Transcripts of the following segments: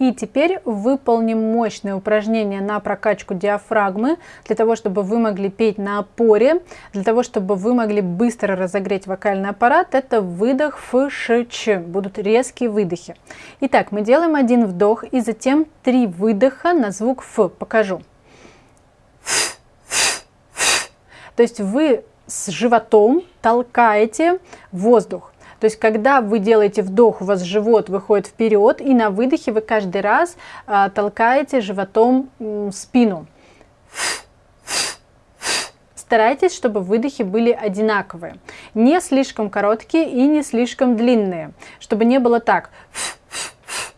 И теперь выполним мощное упражнение на прокачку диафрагмы, для того, чтобы вы могли петь на опоре, для того, чтобы вы могли быстро разогреть вокальный аппарат. Это выдох Ф, Ш, Ч. Будут резкие выдохи. Итак, мы делаем один вдох и затем три выдоха на звук Ф. Покажу. То есть вы с животом толкаете воздух. То есть, когда вы делаете вдох, у вас живот выходит вперед, и на выдохе вы каждый раз а, толкаете животом спину. Старайтесь, чтобы выдохи были одинаковые. Не слишком короткие и не слишком длинные. Чтобы не было так.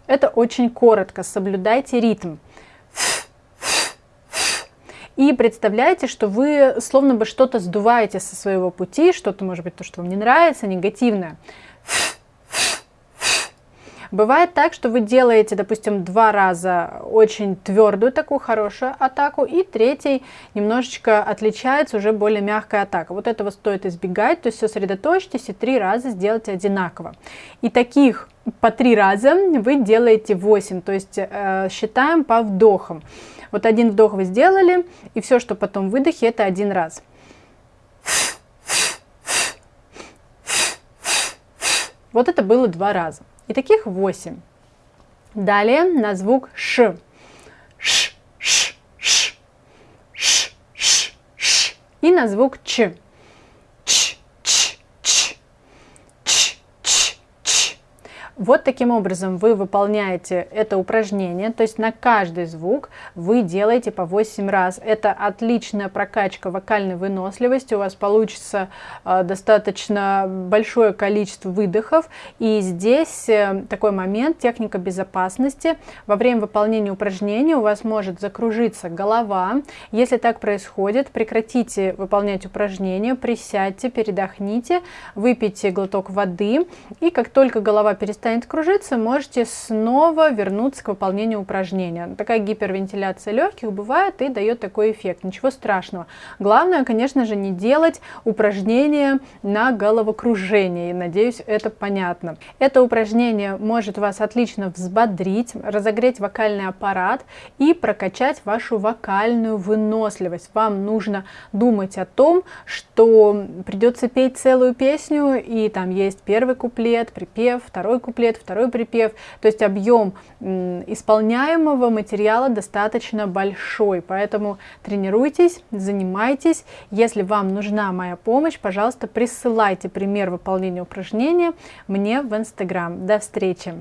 Это очень коротко. Соблюдайте ритм. И представляете, что вы словно бы что-то сдуваете со своего пути, что-то, может быть, то, что вам не нравится, негативное. Бывает так, что вы делаете, допустим, два раза очень твердую такую хорошую атаку, и третий немножечко отличается, уже более мягкая атака. Вот этого стоит избегать, то есть сосредоточьтесь и три раза сделайте одинаково. И таких по три раза вы делаете 8, то есть э, считаем по вдохам. Вот один вдох вы сделали, и все, что потом выдохе, это один раз. Вот это было два раза. И таких 8. Далее на звук ш, ш. И на звук Ч. Вот таким образом вы выполняете это упражнение, то есть на каждый звук вы делаете по 8 раз. Это отличная прокачка вокальной выносливости, у вас получится э, достаточно большое количество выдохов. И здесь э, такой момент, техника безопасности. Во время выполнения упражнения у вас может закружиться голова. Если так происходит, прекратите выполнять упражнение, присядьте, передохните, выпейте глоток воды, и как только голова перестанет перестанет кружиться, можете снова вернуться к выполнению упражнения. Такая гипервентиляция легких бывает и дает такой эффект. Ничего страшного. Главное, конечно же, не делать упражнения на головокружение. надеюсь, это понятно. Это упражнение может вас отлично взбодрить, разогреть вокальный аппарат и прокачать вашу вокальную выносливость. Вам нужно думать о том, что придется петь целую песню, и там есть первый куплет, припев, второй куплет, куплет, второй припев. То есть объем исполняемого материала достаточно большой, поэтому тренируйтесь, занимайтесь. Если вам нужна моя помощь, пожалуйста, присылайте пример выполнения упражнения мне в Инстаграм. До встречи!